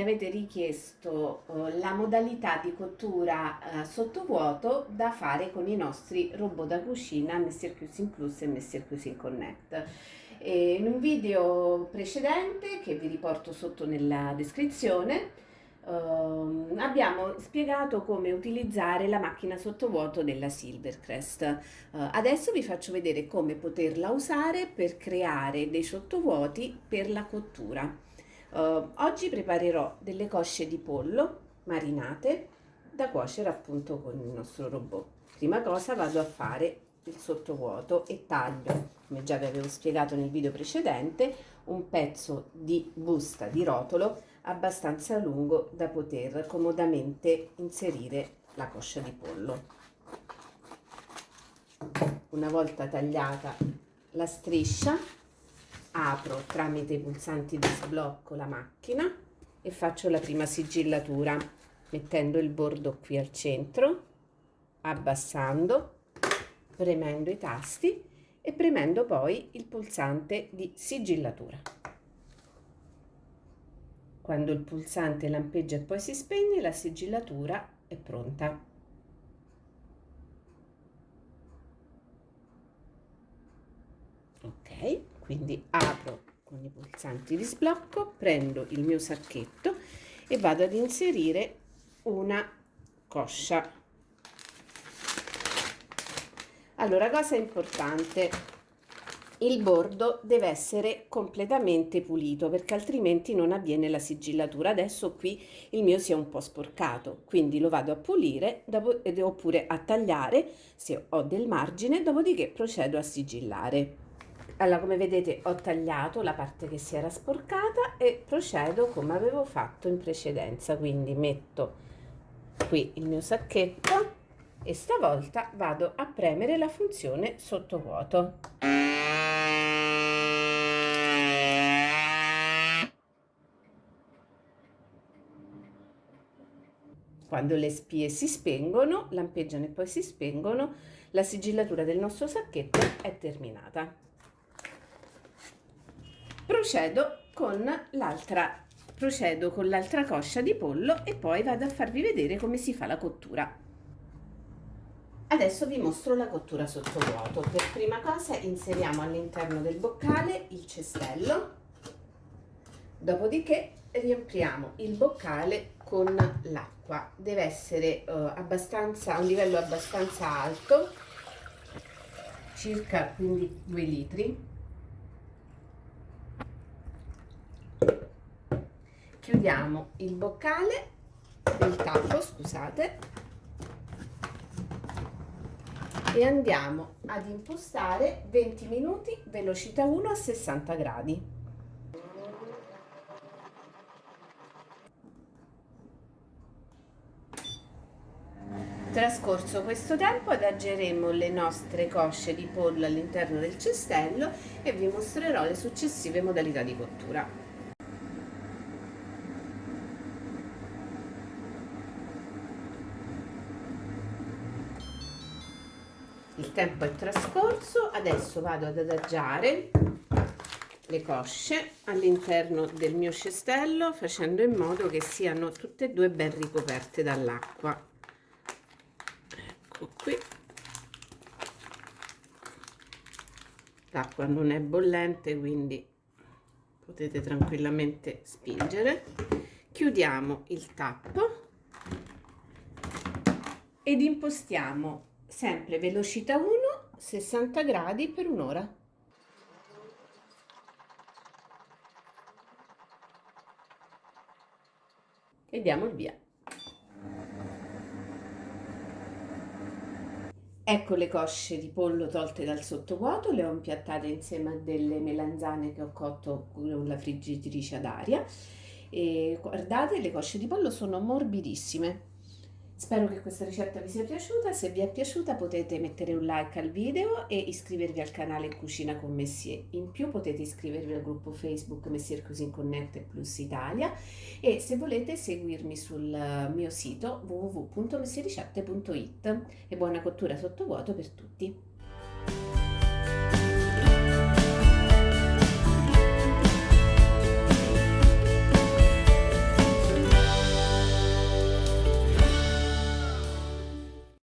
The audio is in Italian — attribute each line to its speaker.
Speaker 1: mi avete richiesto uh, la modalità di cottura uh, sottovuoto da fare con i nostri robot da cucina Mr. Cuisine Plus e Mr. Cuisine Connect. E in un video precedente che vi riporto sotto nella descrizione uh, abbiamo spiegato come utilizzare la macchina sottovuoto della Silvercrest. Uh, adesso vi faccio vedere come poterla usare per creare dei sottovuoti per la cottura. Uh, oggi preparerò delle cosce di pollo marinate da cuocere appunto con il nostro robot. Prima cosa vado a fare il sottovuoto e taglio, come già vi avevo spiegato nel video precedente, un pezzo di busta di rotolo abbastanza lungo da poter comodamente inserire la coscia di pollo. Una volta tagliata la striscia apro tramite i pulsanti di sblocco la macchina e faccio la prima sigillatura mettendo il bordo qui al centro, abbassando, premendo i tasti e premendo poi il pulsante di sigillatura. Quando il pulsante lampeggia e poi si spegne, la sigillatura è pronta. Ok, quindi apro con i pulsanti di sblocco prendo il mio sacchetto e vado ad inserire una coscia. Allora cosa importante? Il bordo deve essere completamente pulito perché altrimenti non avviene la sigillatura. Adesso qui il mio si è un po' sporcato quindi lo vado a pulire dopo, oppure a tagliare se ho del margine dopodiché procedo a sigillare allora come vedete ho tagliato la parte che si era sporcata e procedo come avevo fatto in precedenza. Quindi metto qui il mio sacchetto e stavolta vado a premere la funzione sottovuoto. Quando le spie si spengono lampeggiano e poi si spengono la sigillatura del nostro sacchetto è terminata procedo con l'altra procedo con l'altra coscia di pollo e poi vado a farvi vedere come si fa la cottura. Adesso vi mostro la cottura sottovuoto per prima cosa inseriamo all'interno del boccale il cestello. Dopodiché riempiamo il boccale con l'acqua. Deve essere uh, abbastanza a un livello abbastanza alto circa quindi 2 litri chiudiamo il boccale il tappo scusate e andiamo ad impostare 20 minuti velocità 1 a 60 gradi Trascorso questo tempo adageremo le nostre cosce di pollo all'interno del cestello e vi mostrerò le successive modalità di cottura. Tempo è trascorso adesso vado ad adagiare le cosce all'interno del mio cestello facendo in modo che siano tutte e due ben ricoperte dall'acqua. Ecco qui. L'acqua non è bollente quindi potete tranquillamente spingere. Chiudiamo il tappo ed impostiamo sempre velocità 1 60 gradi per un'ora. E diamo il via. Ecco le cosce di pollo tolte dal sottovuoto, le ho impiattate insieme a delle melanzane che ho cotto con la friggitrice ad aria. E guardate le cosce di pollo sono morbidissime Spero che questa ricetta vi sia piaciuta, se vi è piaciuta potete mettere un like al video e iscrivervi al canale Cucina con Messier. In più potete iscrivervi al gruppo Facebook Messier Cuisine Connect Plus Italia e se volete seguirmi sul mio sito www.messiericette.it e buona cottura sottovuoto per tutti!